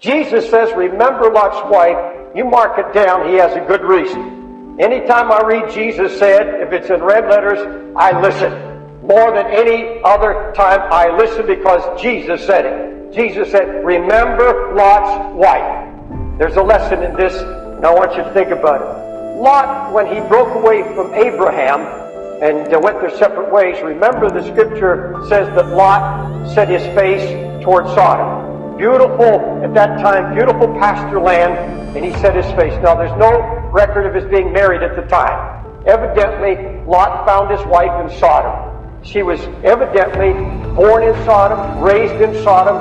Jesus says, remember Lot's wife. You mark it down. He has a good reason. Anytime I read Jesus said, if it's in red letters, I listen. More than any other time, I listen because Jesus said it. Jesus said, remember Lot's wife. There's a lesson in this, and I want you to think about it. Lot, when he broke away from Abraham and went their separate ways, remember the scripture says that Lot set his face toward Sodom beautiful, at that time, beautiful pasture land, and he set his face. Now, there's no record of his being married at the time. Evidently, Lot found his wife in Sodom. She was evidently born in Sodom, raised in Sodom,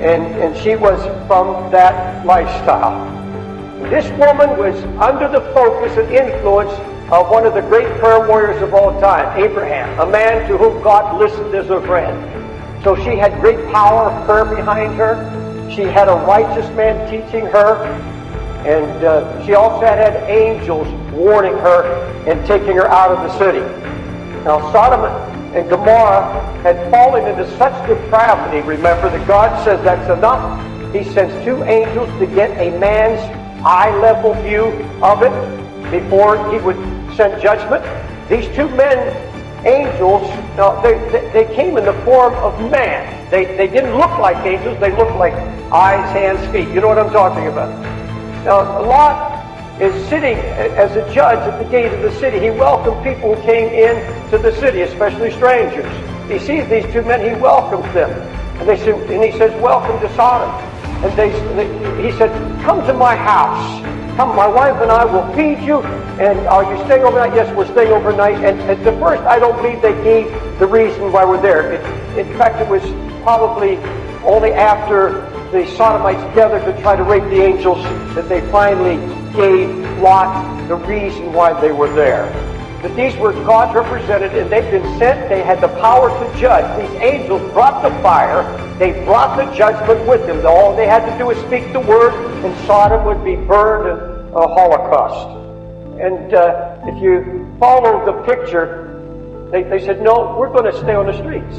and, and she was from that lifestyle. This woman was under the focus and influence of one of the great prayer warriors of all time, Abraham, a man to whom God listened as a friend. So she had great power of prayer behind her. She had a righteous man teaching her. And uh, she also had, angels warning her and taking her out of the city. Now, Sodom and Gomorrah had fallen into such depravity, remember, that God says that's enough. He sends two angels to get a man's eye level view of it before he would send judgment. These two men angels, now they, they, they, came in the form of man. They, they didn't look like angels, they looked like eyes, hands, feet. You know what I'm talking about. Now, Lot is sitting as a judge at the gate of the city. He welcomed people who came in to the city, especially strangers. He sees these two men, he welcomes them. And, they say, and he says, welcome to Sodom. And they, they, he said, come to my house. Come, my wife and I will feed you. And are you staying overnight? Yes, we're staying overnight. And at the first, I don't believe they gave the reason why we're there. It, in fact, it was probably only after the Sodomites gathered to try to rape the angels that they finally gave Lot the reason why they were there. That these were God's represented and they've been sent. They had the power to judge. These angels brought the fire. They brought the judgment with them. All they had to do was speak the word and Sodom would be burned a holocaust. And uh, if you follow the picture, they, they said, no, we're going to stay on the streets.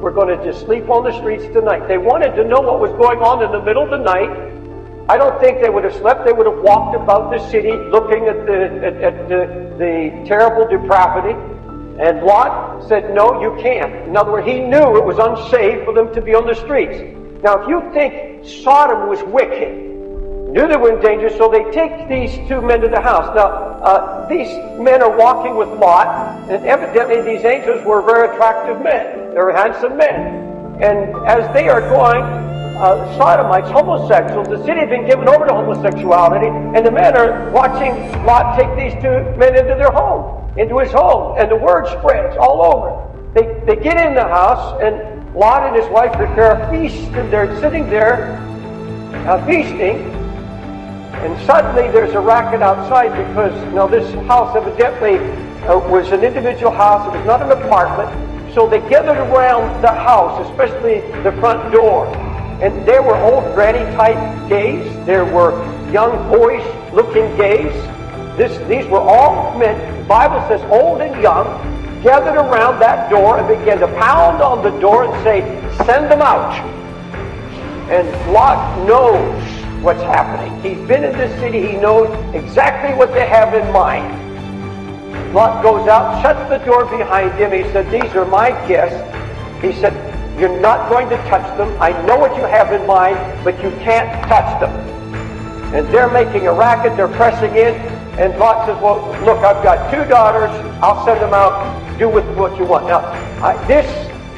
We're going to just sleep on the streets tonight. They wanted to know what was going on in the middle of the night. I don't think they would have slept. They would have walked about the city looking at the, at, at the, the terrible depravity. And Lot said, no, you can't. In other words, he knew it was unsafe for them to be on the streets. Now, if you think Sodom was wicked, knew they were in danger, so they take these two men to the house. Now, uh, these men are walking with Lot, and evidently these angels were very attractive men. They were handsome men. And as they are going, uh, sodomites, homosexuals, the city had been given over to homosexuality, and the men are watching Lot take these two men into their home, into his home, and the word spreads all over. They, they get in the house, and Lot and his wife prepare a feast, and they're sitting there uh, feasting, and suddenly there's a racket outside because now this house evidently uh, was an individual house. It was not an apartment. So they gathered around the house, especially the front door. And there were old granny type gays. There were young boys looking gays. This, these were all men, Bible says old and young, gathered around that door and began to pound on the door and say, send them out. And Lot knows what's happening. He's been in this city. He knows exactly what they have in mind. Lot goes out, shuts the door behind him. He said, These are my guests. He said, You're not going to touch them. I know what you have in mind, but you can't touch them. And they're making a racket. They're pressing in. And Lot says, Well, look, I've got two daughters. I'll send them out. Do with what you want. Now, I, this,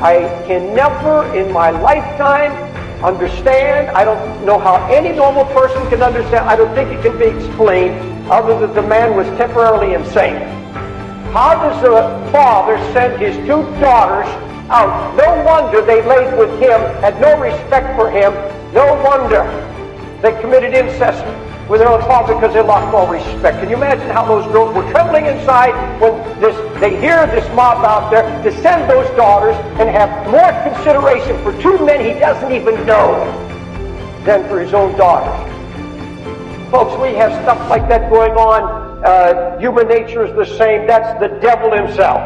I can never in my lifetime understand. I don't know how any normal person can understand. I don't think it can be explained other than the man was temporarily insane. How does a father send his two daughters out? No wonder they laid with him, had no respect for him. No wonder they committed incest with their own father because they lost all respect. Can you imagine how those girls were trembling inside when this, they hear this mob out there to send those daughters and have more consideration for two men he doesn't even know than for his own daughters? Folks, we have stuff like that going on. Uh, human nature is the same. That's the devil himself.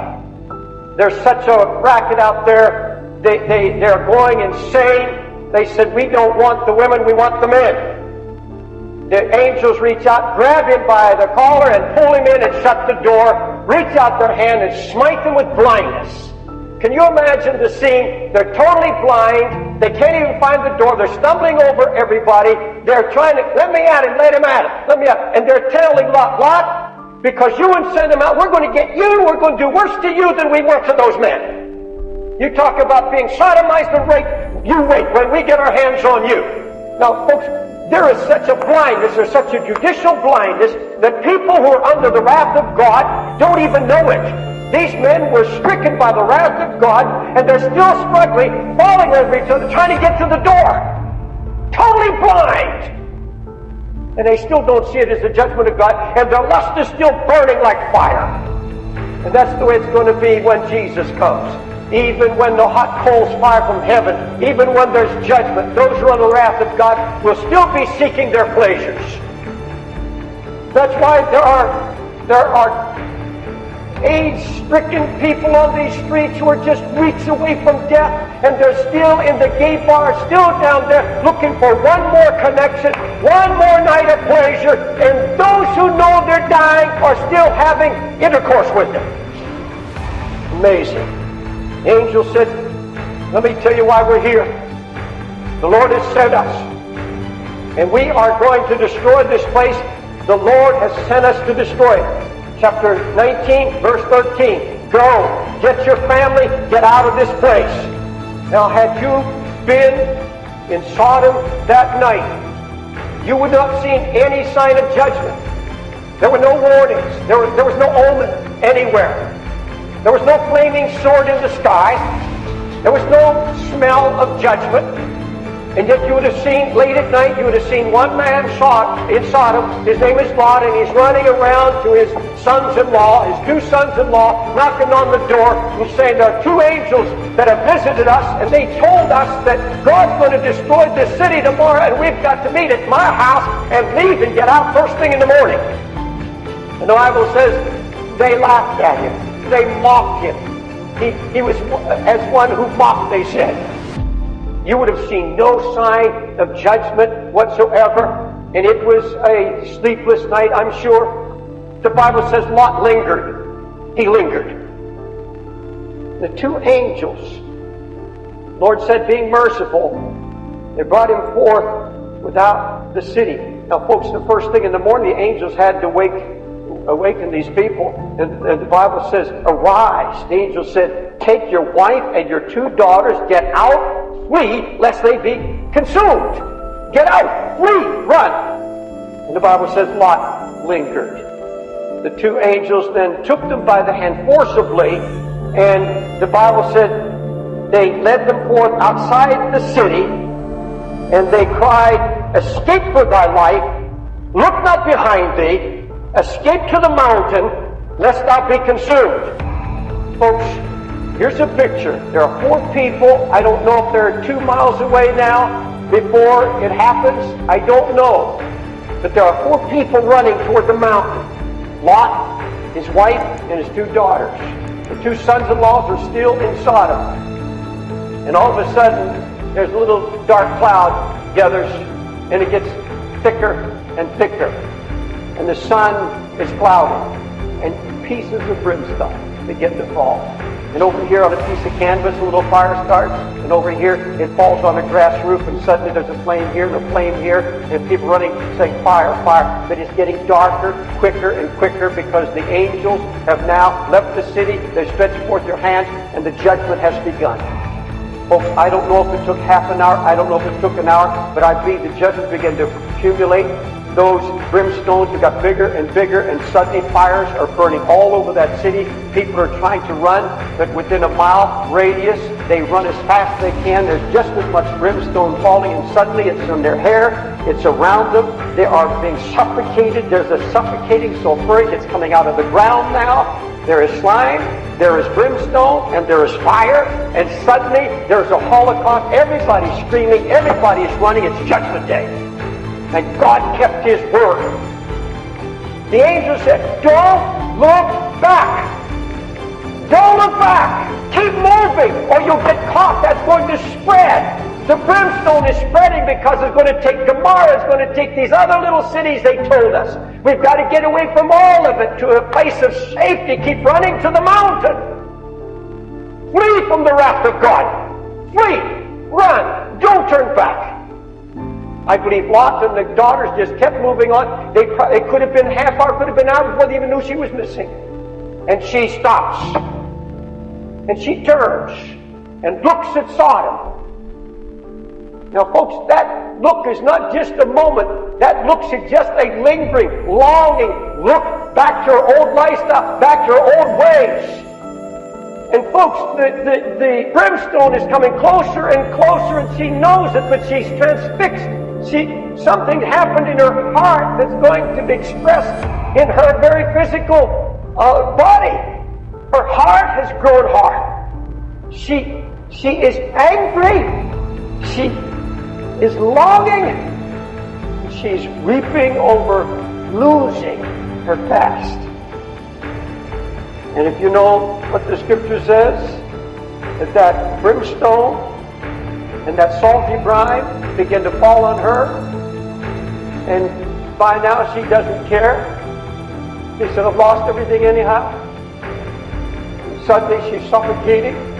There's such a racket out there. They, they, they're going insane They said, We don't want the women, we want the men. The angels reach out, grab him by the collar, and pull him in and shut the door, reach out their hand and smite them with blindness. Can you imagine the scene? They're totally blind. They can't even find the door. They're stumbling over everybody. They're trying to, let me at him, let him at him, let me at him. And they're telling Lot, Lot, because you wouldn't send him out, we're going to get you, we're going to do worse to you than we were to those men. You talk about being sodomized and raped. You wait when we get our hands on you. Now, folks, there is such a blindness, there's such a judicial blindness that people who are under the wrath of God don't even know it. These men were stricken by the wrath of God, and they're still struggling, falling over each other, trying to get to the door. Totally blind. And they still don't see it as the judgment of God, and their lust is still burning like fire. And that's the way it's going to be when Jesus comes. Even when the hot coals fire from heaven, even when there's judgment, those who are the wrath of God will still be seeking their pleasures. That's why there are there are AIDS-stricken people on these streets who are just weeks away from death, and they're still in the gay bar, still down there, looking for one more connection, one more night of pleasure, and those who know they're dying are still having intercourse with them. Amazing. Angel said, let me tell you why we're here. The Lord has sent us, and we are going to destroy this place. The Lord has sent us to destroy it chapter 19, verse 13. Go, get your family, get out of this place. Now, had you been in Sodom that night, you would not have seen any sign of judgment. There were no warnings. There was, there was no omen anywhere. There was no flaming sword in the sky. There was no smell of judgment. And yet you would have seen, late at night, you would have seen one man shot in Sodom. His name is Lot, and he's running around to his sons-in-law, his two sons-in-law, knocking on the door and saying, there are two angels that have visited us, and they told us that God's going to destroy this city tomorrow, and we've got to meet at my house and leave and get out first thing in the morning. And the Bible says they laughed at him. They mocked him. He, he was as one who mocked, they said you would have seen no sign of judgment whatsoever. And it was a sleepless night, I'm sure. The Bible says Lot lingered. He lingered. The two angels, Lord said, being merciful, they brought him forth without the city. Now, folks, the first thing in the morning, the angels had to wake, awaken these people. And, and the Bible says, Arise. The angel said, Take your wife and your two daughters, get out flee lest they be consumed. Get out, flee, run. And the Bible says Lot lingered. The two angels then took them by the hand forcibly, and the Bible said they led them forth outside the city, and they cried, Escape for thy life, look not behind thee, escape to the mountain, lest thou be consumed. Folks, Here's a picture. There are four people. I don't know if they're two miles away now before it happens. I don't know. But there are four people running toward the mountain. Lot, his wife, and his two daughters. The two sons-in-laws are still in Sodom. And all of a sudden, there's a little dark cloud gathers, and it gets thicker and thicker. And the sun is clouding, and pieces of brimstone begin to fall. And over here on a piece of canvas, a little fire starts. And over here, it falls on a grass roof, and suddenly there's a flame here and a flame here, and people running saying, Fire, fire. But it's getting darker, quicker, and quicker because the angels have now left the city. They stretch forth their hands, and the judgment has begun. Folks, I don't know if it took half an hour. I don't know if it took an hour, but I believe the judgment began to accumulate those brimstones got bigger and bigger, and suddenly fires are burning all over that city. People are trying to run, but within a mile radius, they run as fast as they can. There's just as much brimstone falling, and suddenly it's in their hair, it's around them. They are being suffocated. There's a suffocating sulfuric that's coming out of the ground now. There is slime, there is brimstone, and there is fire, and suddenly there's a holocaust. Everybody's screaming, everybody's running. It's Judgment Day. And God kept his word. The angel said, Don't look back. Don't look back. Keep moving or you'll get caught. That's going to spread. The brimstone is spreading because it's going to take Gomorrah, it's going to take these other little cities they told us. We've got to get away from all of it to a place of safety. Keep running to the mountain. Flee from the wrath of God. Flee. Run. Don't turn back. I believe Lot and the daughters just kept moving on. They, it could have been half hour, could have been hour before they even knew she was missing. And she stops. And she turns and looks at Sodom. Now, folks, that look is not just a moment. That look suggests a lingering, longing look back to her old lifestyle, back to her old ways. And folks, the, the, the brimstone is coming closer and closer, and she knows it, but she's transfixed she, something happened in her heart that's going to be expressed in her very physical uh, body. Her heart has grown hard. She, she is angry. She is longing. She's weeping over losing her past. And if you know what the scripture says, that that brimstone and that salty brine begin to fall on her. And by now she doesn't care. She said, I've lost everything anyhow. Suddenly she's suffocating.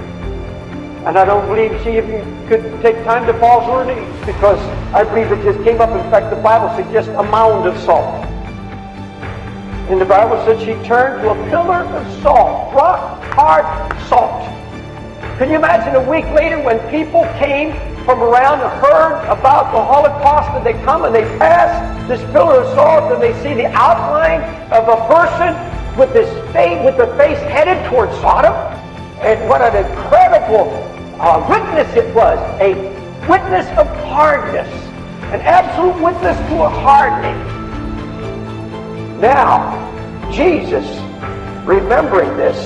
And I don't believe she even could take time to fall to her knees because I believe it just came up. In fact, the Bible suggests a mound of salt. And the Bible said she turned to a pillar of salt, rock hard salt. Can you imagine a week later when people came from around and heard about the Holocaust and they come and they pass this pillar of salt and they see the outline of a person with this face, with the face headed towards Sodom? And what an incredible uh, witness it was. A witness of hardness. An absolute witness to a hardening. Now, Jesus, remembering this,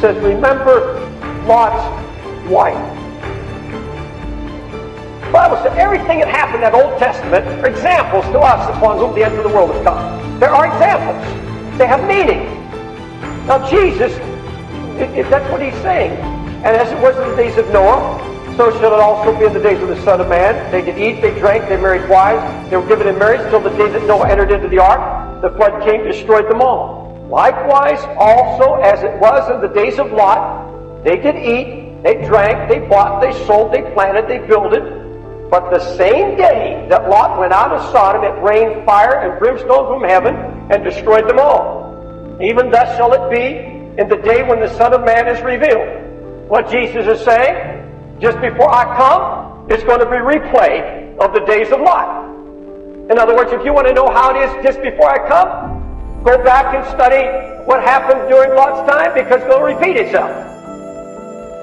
says, remember Lot's wife. Bible said everything that happened in that Old Testament are examples to us upon whom the end of the world has come. There are examples. They have meaning. Now Jesus, if that's what he's saying, and as it was in the days of Noah, so shall it also be in the days of the Son of Man. They did eat, they drank, they married wives, they were given in marriage till the day that Noah entered into the ark. The flood came, destroyed them all. Likewise, also as it was in the days of Lot, they did eat, they drank, they bought, they sold, they planted, they builded. But the same day that Lot went out of Sodom, it rained fire and brimstone from heaven and destroyed them all. Even thus shall it be in the day when the Son of Man is revealed. What Jesus is saying, just before I come, it's going to be replay of the days of Lot. In other words, if you want to know how it is just before I come, go back and study what happened during Lot's time because it'll repeat itself.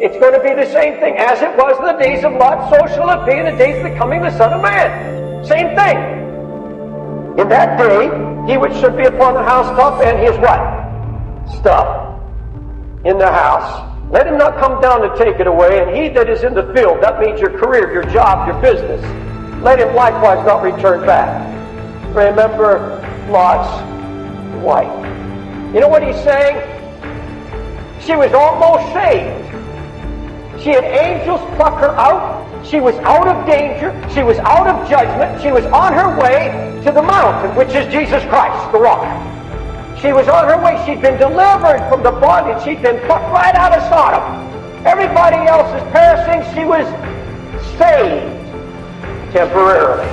It's going to be the same thing. As it was in the days of Lot, so shall it be in the days of the coming of the Son of Man. Same thing. In that day, he which should be upon the housetop and his what? Stuff in the house. Let him not come down to take it away, and he that is in the field, that means your career, your job, your business, let him likewise not return back. Remember Lot's wife. You know what he's saying? She was almost saved. She had angels pluck her out. She was out of danger. She was out of judgment. She was on her way to the mountain, which is Jesus Christ, the rock. She was on her way. She'd been delivered from the bondage. She'd been plucked right out of Sodom. Everybody else is perishing. She was saved temporarily.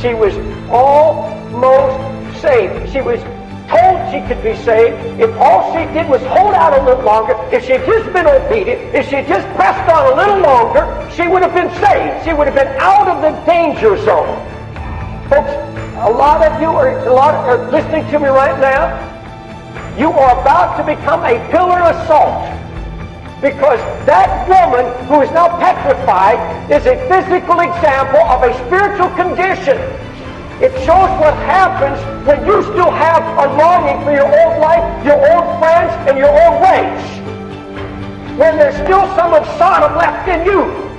She was almost saved. She was told she could be saved, if all she did was hold out a little longer, if she had just been obedient, if she had just pressed on a little longer, she would have been saved. She would have been out of the danger zone. Folks, a lot of you are, a lot are listening to me right now. You are about to become a pillar of salt. Because that woman who is now petrified is a physical example of a spiritual condition it shows what happens when you still have a longing for your old life, your old friends, and your old ways. When there's still some of Sodom left in you.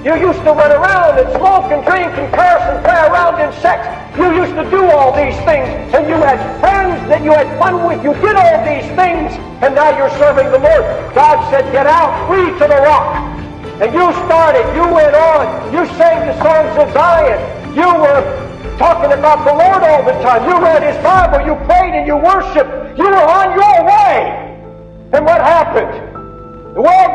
You used to run around and smoke and drink and curse and play around in sex. You used to do all these things, and you had friends that you had fun with. You did all these things, and now you're serving the Lord. God said, Get out, flee to the rock. And you started, you went on, you sang the songs of Zion, you were talking about the Lord all the time, you read His Bible, you prayed and you worshiped, you were on your way. And what happened?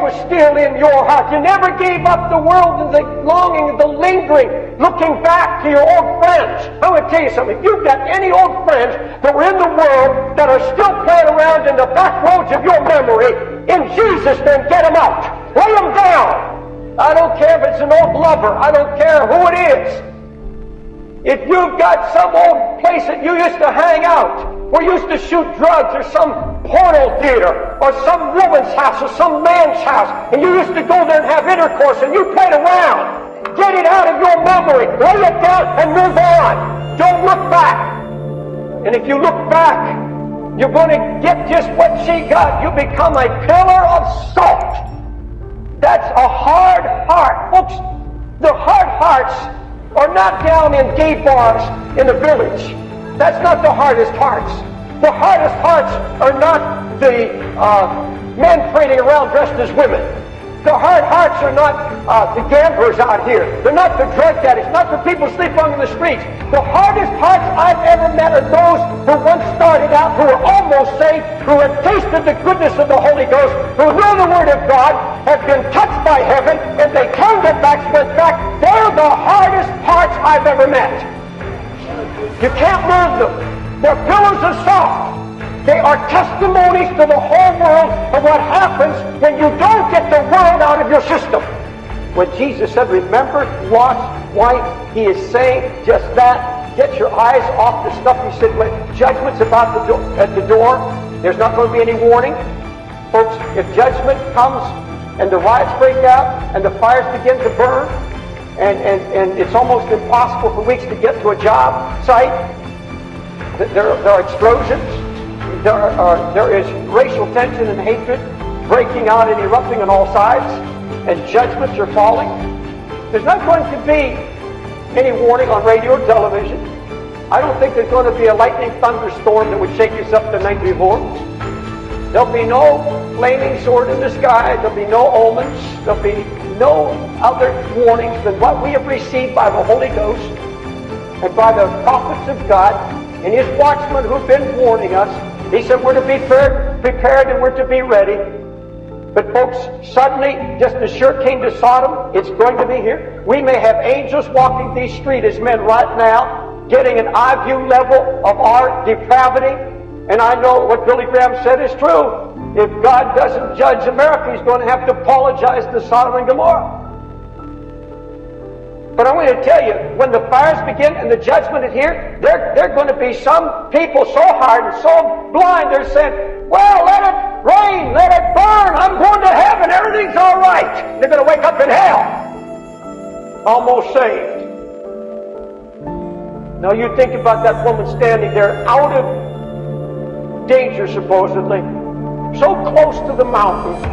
Was still in your heart. You never gave up the world and the longing, the lingering, looking back to your old friends. I'm going to tell you something. If you've got any old friends that were in the world that are still playing around in the back roads of your memory, in Jesus, then get them out. Lay them down. I don't care if it's an old lover. I don't care who it is. If you've got some old place that you used to hang out, or used to shoot drugs or some porno theater or some woman's house or some man's house and you used to go there and have intercourse and you played around. Get it out of your memory. Lay it down and move on. Don't look back. And if you look back, you're going to get just what she got. You become a pillar of salt. That's a hard heart. Folks, the hard hearts are not down in gay bars in the village. That's not the hardest hearts. The hardest hearts are not the uh, men parading around dressed as women. The hard hearts are not uh, the gamblers out here. They're not the drug addicts, not the people sleeping on the streets. The hardest hearts I've ever met are those who once started out, who were almost saved, who had tasted the goodness of the Holy Ghost, who knew the Word of God, have been touched by heaven, and they turned their backs, went back. They're the hardest hearts I've ever met. You can't move them. They're pillars of salt. They are testimonies to the whole world of what happens when you don't get the world out of your system. When Jesus said, remember Lot's wife, he is saying just that. Get your eyes off the stuff he said when judgment's about the at the door. There's not going to be any warning. Folks, if judgment comes and the riots break out and the fires begin to burn, and, and, and it's almost impossible for weeks to get to a job site. There, there are explosions. There, are, there is racial tension and hatred breaking out and erupting on all sides, and judgments are falling. There's not going to be any warning on radio or television. I don't think there's going to be a lightning thunderstorm that would shake us up the night before. There'll be no flaming sword in the sky. There'll be no omens. There'll be no other warnings than what we have received by the Holy Ghost and by the prophets of God and His watchmen who've been warning us. He said we're to be prepared, prepared and we're to be ready. But folks, suddenly, just as sure came to Sodom, it's going to be here. We may have angels walking these streets as men right now, getting an eye view level of our depravity. And I know what Billy Graham said is true. If God doesn't judge America, He's going to have to apologize to Sodom and Gomorrah. But I want to tell you, when the fires begin and the judgment is here, there, there are going to be some people so hard and so blind, they're saying, well, let it rain, let it burn, I'm going to heaven, everything's all right. They're going to wake up in hell, almost saved. Now you think about that woman standing there out of danger, supposedly, so close to the mountain,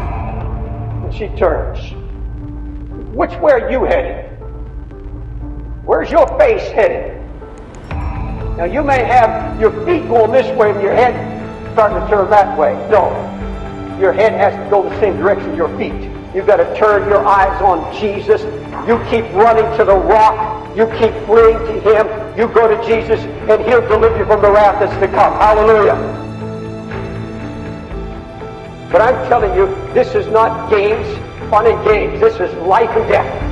and she turns. Which way are you headed? Where's your face headed? Now you may have your feet going this way and your head starting to turn that way. No. Your head has to go the same direction as your feet. You've got to turn your eyes on Jesus. You keep running to the rock. You keep fleeing to Him. You go to Jesus and He'll deliver you from the wrath that's to come. Hallelujah. But I'm telling you, this is not games, fun and games. This is life and death.